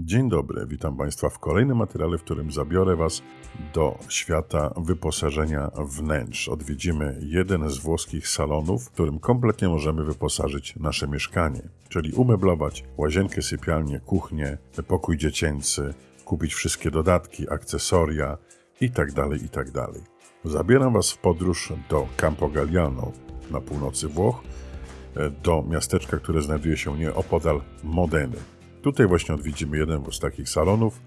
Dzień dobry, witam Państwa w kolejnym materiale, w którym zabiorę Was do świata wyposażenia wnętrz. Odwiedzimy jeden z włoskich salonów, w którym kompletnie możemy wyposażyć nasze mieszkanie, czyli umeblować łazienkę, sypialnię, kuchnię, pokój dziecięcy, kupić wszystkie dodatki, akcesoria itd. itd. Zabieram Was w podróż do Campo Galliano na północy Włoch, do miasteczka, które znajduje się nieopodal Modeny. Tutaj właśnie odwiedzimy jeden z takich salonów,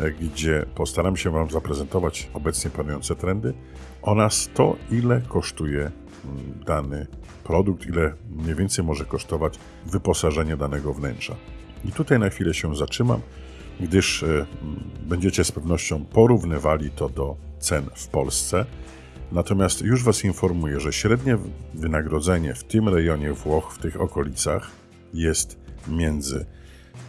e, gdzie postaram się Wam zaprezentować obecnie panujące trendy oraz to, ile kosztuje mm, dany produkt, ile mniej więcej może kosztować wyposażenie danego wnętrza. I tutaj na chwilę się zatrzymam, gdyż e, mm, będziecie z pewnością porównywali to do cen w Polsce. Natomiast już Was informuję, że średnie wynagrodzenie w tym rejonie Włoch, w tych okolicach, jest między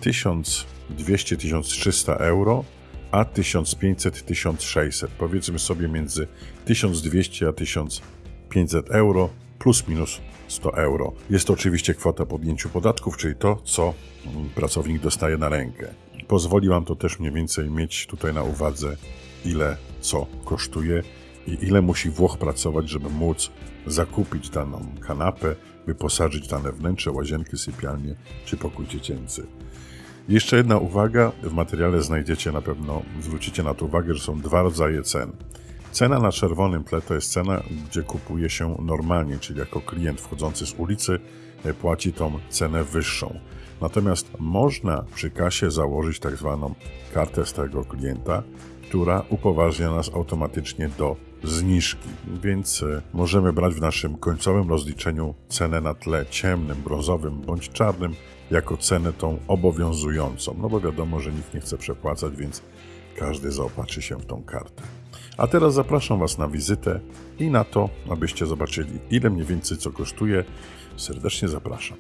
1200-1300 euro, a 1500-1600. Powiedzmy sobie między 1200 a 1500 euro plus minus 100 euro. Jest to oczywiście kwota po odjęciu podatków, czyli to, co pracownik dostaje na rękę. Pozwoli Wam to też mniej więcej mieć tutaj na uwadze, ile co kosztuje i ile musi Włoch pracować, żeby móc zakupić daną kanapę, wyposażyć dane wnętrze, łazienki, sypialnie czy pokój dziecięcy. Jeszcze jedna uwaga, w materiale znajdziecie na pewno, zwrócicie na to uwagę, że są dwa rodzaje cen. Cena na czerwonym tle to jest cena, gdzie kupuje się normalnie, czyli jako klient wchodzący z ulicy e, płaci tą cenę wyższą. Natomiast można przy kasie założyć tak zwaną kartę stałego klienta, która upoważnia nas automatycznie do zniżki, więc e, możemy brać w naszym końcowym rozliczeniu cenę na tle ciemnym, brązowym bądź czarnym jako cenę tą obowiązującą. No bo wiadomo, że nikt nie chce przepłacać, więc każdy zaopatrzy się w tą kartę. A teraz zapraszam Was na wizytę i na to, abyście zobaczyli, ile mniej więcej co kosztuje. Serdecznie zapraszam.